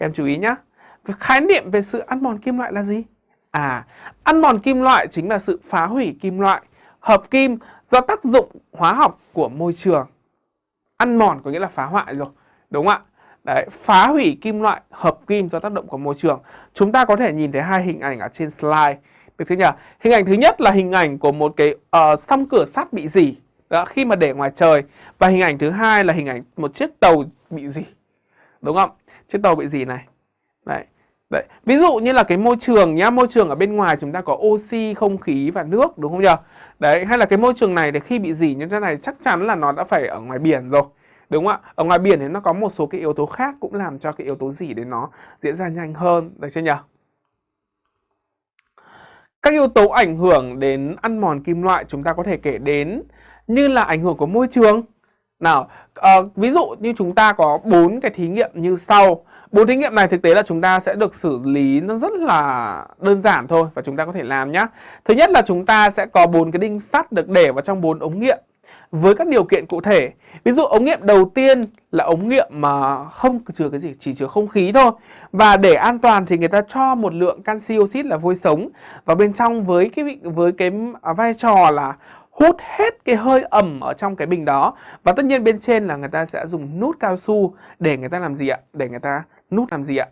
Các em chú ý nhé. Khái niệm về sự ăn mòn kim loại là gì? À, ăn mòn kim loại chính là sự phá hủy kim loại, hợp kim do tác dụng hóa học của môi trường. Ăn mòn có nghĩa là phá hoại rồi, đúng không ạ? Đấy, phá hủy kim loại, hợp kim do tác động của môi trường. Chúng ta có thể nhìn thấy hai hình ảnh ở trên slide. Được chưa nhỉ? Hình ảnh thứ nhất là hình ảnh của một cái uh, song cửa sắt bị dỉ đó, khi mà để ngoài trời. Và hình ảnh thứ hai là hình ảnh một chiếc tàu bị dỉ. Đúng không? Chiếc tàu bị gì này. Đấy. Đấy. Ví dụ như là cái môi trường nhá, môi trường ở bên ngoài chúng ta có oxy, không khí và nước đúng không nhỉ? Đấy, hay là cái môi trường này thì khi bị dỉ như thế này chắc chắn là nó đã phải ở ngoài biển rồi. Đúng không ạ? Ở ngoài biển thì nó có một số cái yếu tố khác cũng làm cho cái yếu tố dỉ đấy nó diễn ra nhanh hơn, được chưa nhỉ? Các yếu tố ảnh hưởng đến ăn mòn kim loại chúng ta có thể kể đến như là ảnh hưởng của môi trường. Nào, uh, ví dụ như chúng ta có bốn cái thí nghiệm như sau. Bốn thí nghiệm này thực tế là chúng ta sẽ được xử lý nó rất là đơn giản thôi và chúng ta có thể làm nhé. Thứ nhất là chúng ta sẽ có bốn cái đinh sắt được để vào trong bốn ống nghiệm với các điều kiện cụ thể. Ví dụ ống nghiệm đầu tiên là ống nghiệm mà không chứa cái gì, chỉ chứa không khí thôi. Và để an toàn thì người ta cho một lượng canxi oxit là vôi sống vào bên trong với cái với cái à, vai trò là hút hết cái hơi ẩm ở trong cái bình đó. Và tất nhiên bên trên là người ta sẽ dùng nút cao su để người ta làm gì ạ? Để người ta nút làm gì ạ?